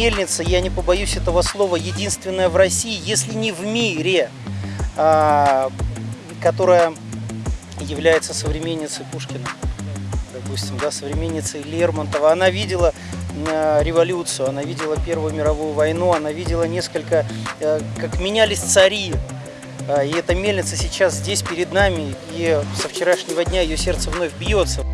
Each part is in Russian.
мельница, я не побоюсь этого слова, единственная в России, если не в мире, а, которая является современницей Пушкина, допустим, да, современницей Лермонтова. Она видела э, революцию, она видела Первую мировую войну, она видела несколько, э, как менялись цари. И эта мельница сейчас здесь перед нами, и со вчерашнего дня ее сердце вновь бьется.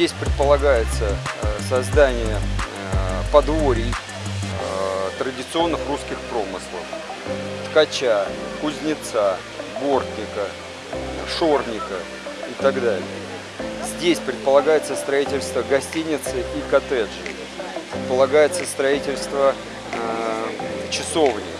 Здесь предполагается э, создание э, подворий э, традиционных русских промыслов. Ткача, кузнеца, бортника, шорника и так далее. Здесь предполагается строительство гостиницы и коттеджей. Предполагается строительство часовни.